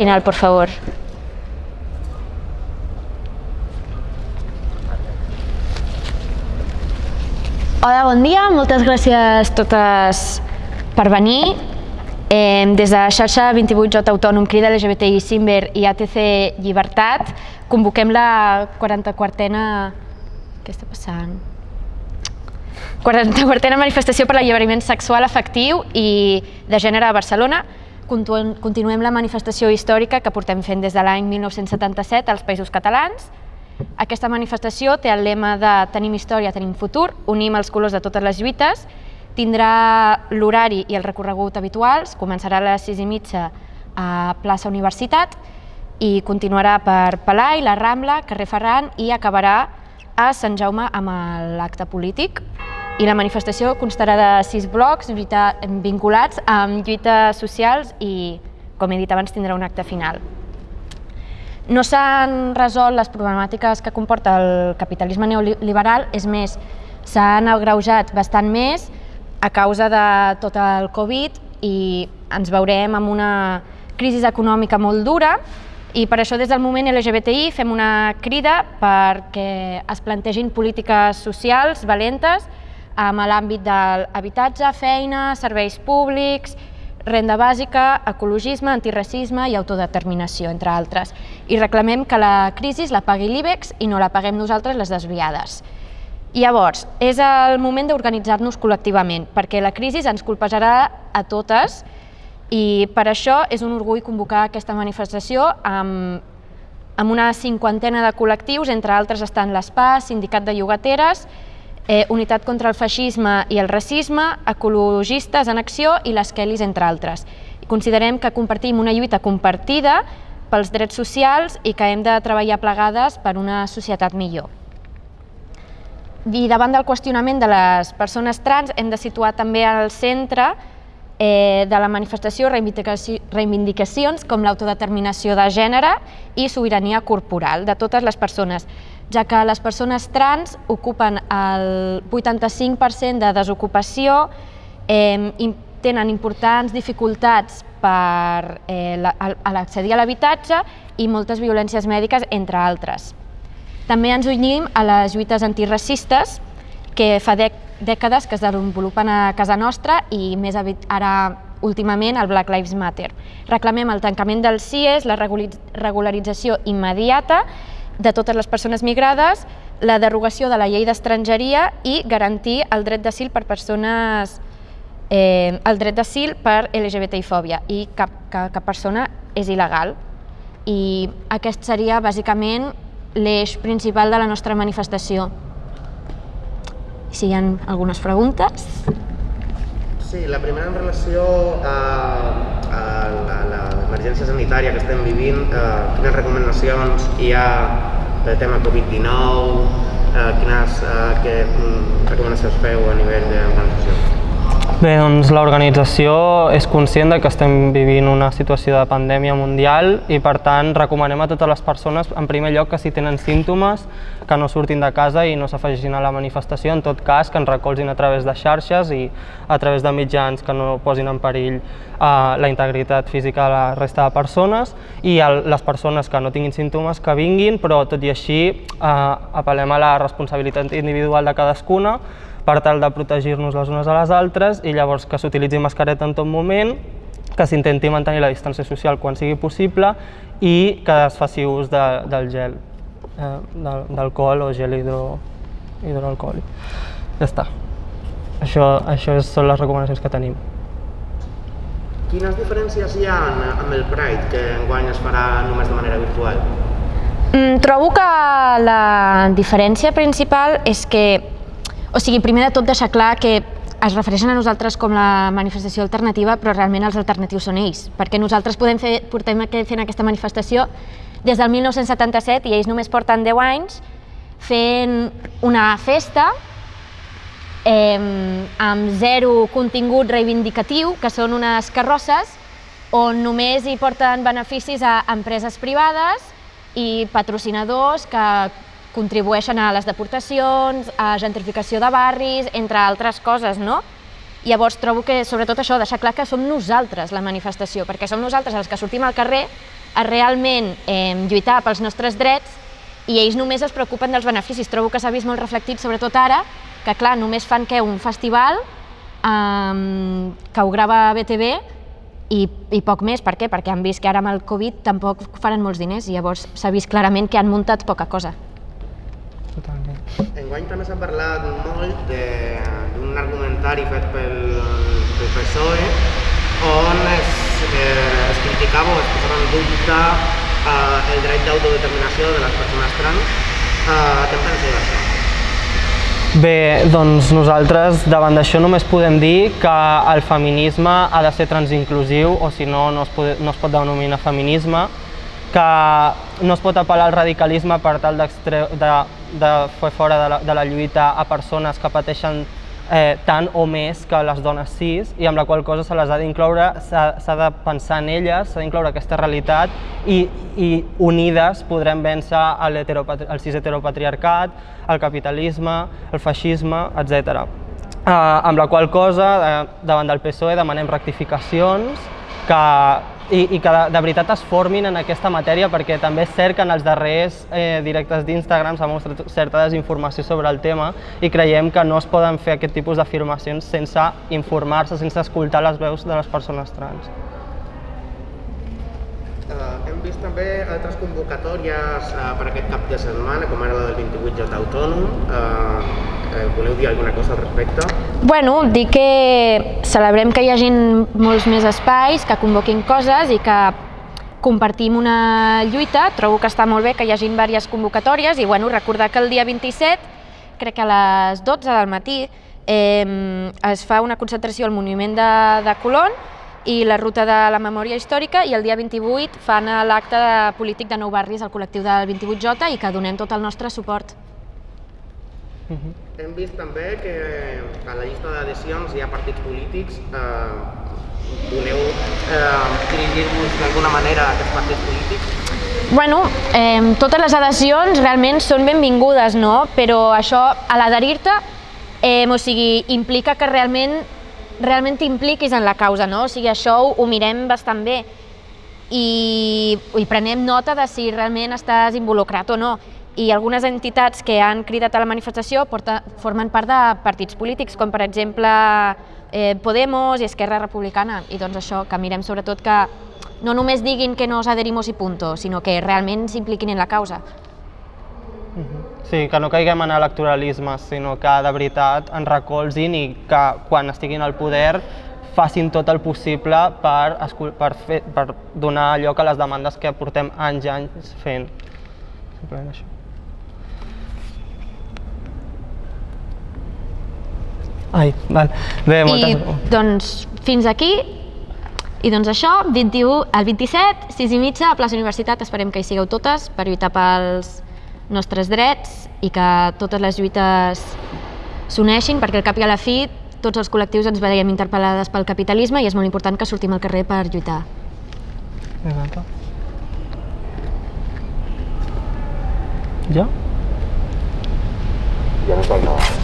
Final, por favor. Hola, bon dia. Moltes gràcies totes per venir. Eh, des de xarxa 28J Autònom, Crida LGBTI, Simber i ATC Llibertat, convoquem la 44a... Què està passant? 44a manifestació per l'alliberament sexual efectiu i de gènere a Barcelona. Continuem la manifestació històrica que portem fent des de l'any 1977 als Països Catalans. Aquesta manifestació té el lema de Tenim història, tenim futur, unim els colors de totes les lluites, tindrà l'horari i el recorregut habituals, començarà a les 6 i mitja a plaça Universitat i continuarà per Palai, la Rambla, carrer Ferran i acabarà a Sant Jaume amb l'acte polític. I la manifestació constarà de sis blocs vinculats amb lluites socials i, com he dit abans, tindrà un acte final. No s'han resolt les problemàtiques que comporta el capitalisme neoliberal, és més, s'han agreujat bastant més a causa de tot el Covid i ens veurem amb una crisi econòmica molt dura i per això des del moment LGBTI fem una crida perquè es plantegin polítiques socials valentes amb l'àmbit de l'habitatge, feina, serveis públics, renda bàsica, ecologisme, antiracisme i autodeterminació, entre altres. I reclamem que la crisi la pagui l'IBEX i no la paguem nosaltres les desviades. Llavors, és el moment d'organitzar-nos col·lectivament, perquè la crisi ens colpejarà a totes i per això és un orgull convocar aquesta manifestació amb, amb una cinquantena de col·lectius, entre altres estan l'ESPA, Sindicat de Llogateres, eh, Unitat contra el Feixisme i el Racisme, Ecologistes en Acció i les Kellys, entre altres. Considerem que compartim una lluita compartida pels drets socials i que hem de treballar plegades per una societat millor. I davant del qüestionament de les persones trans hem de situar també al centre eh, de la manifestació reivindicacions com l'autodeterminació de gènere i sobirania corporal de totes les persones, ja que les persones trans ocupen el 85% de desocupació, eh, tenen importants dificultats per eh, accedir a l'habitatge i moltes violències mèdiques, entre altres. També ens unim a les lluites antiracistes que fa dècades que es desenvolupen a casa nostra i més ara últimament el Black Lives Matter. Reclamem el tancament dels CIES, la regularització immediata de totes les persones migrades, la derogació de la llei d'estrangeria i garantir el dret d'asil per persones eh, el dret d'asil per LGBTI-fòbia i cap, cap, cap persona és il·legal. I aquest seria bàsicament l'eix principal de la nostra manifestació. Si hi ha algunes preguntes. Sí, la primera en relació a, a l'emergència sanitària que estem vivint, eh, quines recomanacions hi ha del tema Covid-19, eh, quines eh, que, mm, recomanacions feu a nivell d'organització? Bé, doncs l'organització és conscient de que estem vivint una situació de pandèmia mundial i per tant recomanem a totes les persones, en primer lloc, que si tenen símptomes, que no surtin de casa i no s'afegeixin a la manifestació, en tot cas que ens recolzin a través de xarxes i a través de mitjans que no posin en perill eh, la integritat física de la resta de persones i el, les persones que no tinguin símptomes que vinguin, però tot i així eh, apel·lem a la responsabilitat individual de cadascuna per tal de protegir-nos les unes a les altres i llavors que s'utilitzi mascareta en tot moment, que s'intenti mantenir la distància social quan sigui possible i que es faci ús de, del gel, eh, d'alcohol o gel hidro, hidroalcohòlic. Ja està. Això, això són les recomanacions que tenim. Quines diferències hi ha amb el Pride, que enguany es farà només de manera virtual? Mm, trobo que la diferència principal és que o sigui, primer de tot deixar clar que es refereixen a nosaltres com la manifestació alternativa, però realment els alternatius són ells, perquè nosaltres podem fer, portem fent aquesta manifestació des del 1977 i ells només porten 10 anys fent una festa eh, amb zero contingut reivindicatiu, que són unes carrosses on només hi porten beneficis a empreses privades i patrocinadors que contribueixen a les deportacions, a gentrificació de barris, entre altres coses, no? Llavors trobo que, sobretot això, deixar clar que som nosaltres la manifestació, perquè som nosaltres els que sortim al carrer a realment eh, lluitar pels nostres drets i ells només es preocupen dels beneficis. Trobo que s'ha vist molt reflectit, sobretot ara, que clar, només fan que un festival eh, que ho grava BTV i, i poc més. Per què? Perquè han vist que ara amb el Covid tampoc faran molts diners i llavors s'ha vist clarament que han muntat poca cosa. Enguany també s'ha parlat molt de- d'un argumentari fet pel, pel PSOE on es, eh, es criticava o es posava en dubte eh, el dret d'autodeterminació de les persones trans. Eh, què en penseu d'això? Bé, doncs nosaltres davant d'això només podem dir que el feminisme ha de ser transinclusiu o si no, no es, pot, no es pot denominar feminisme, que no es pot apel·lar al radicalisme per tal d'extre- de, fer fora de la, de la lluita a persones que pateixen eh, tant o més que les dones cis i amb la qual cosa se les ha d'incloure, s'ha de pensar en elles, s'ha d'incloure aquesta realitat i, i unides podrem vèncer el, el cis heteropatriarcat, el capitalisme, el feixisme, etc. Eh, amb la qual cosa, eh, davant del PSOE demanem rectificacions que, i, i que de, de veritat es formin en aquesta matèria perquè també és cert que en els darrers eh, directes d'Instagram s'ha mostrat certa desinformació sobre el tema i creiem que no es poden fer aquest tipus d'afirmacions sense informar-se, sense escoltar les veus de les persones trans. Uh, hem vist també altres convocatòries uh, per aquest cap de setmana, com ara la del 28J autònom. Uh, uh, voleu dir alguna cosa al respecte? Bueno, dir que celebrem que hi hagin molts més espais, que convoquin coses i que compartim una lluita. Trobo que està molt bé que hi hagin diverses convocatòries i bueno, recordar que el dia 27, crec que a les 12 del matí, eh, es fa una concentració al Monument de, de Colón i la Ruta de la Memòria Històrica i el dia 28 fan l'acte polític de Nou Barris al col·lectiu del 28J i que donem tot el nostre suport. Hem vist també que a la llista d'adhesions hi ha partits polítics. Eh, voleu eh, dirigir-vos d'alguna manera a aquests partits polítics? Bueno, eh, totes les adhesions realment són benvingudes, no? Però això, a l'adherir-te, eh, o sigui, implica que realment realment t'impliquis en la causa, no? O sigui, això ho, ho mirem bastant bé i, i prenem nota de si realment estàs involucrat o no. I algunes entitats que han cridat a la manifestació porta, formen part de partits polítics, com per exemple eh, Podemos i Esquerra Republicana. I doncs això, que mirem sobretot que no només diguin que nos adherimos i punto, sinó que realment s'impliquin en la causa. Sí, que no caiguem en electoralisme, sinó que de veritat ens recolzin i que quan estiguin al poder facin tot el possible per, per, fer, per donar lloc a les demandes que portem anys i anys fent. Simplement això. Ai, val. Bé, moltes... I doncs fins aquí i doncs això, 21, el 27, 6 i mitja, a plaça Universitat, esperem que hi sigueu totes per lluitar pels nostres drets i que totes les lluites s'uneixin, perquè al cap i a la fi tots els col·lectius ens veiem interpel·lades pel capitalisme i és molt important que sortim al carrer per lluitar. Exacte. Ja? Ja no cal nada.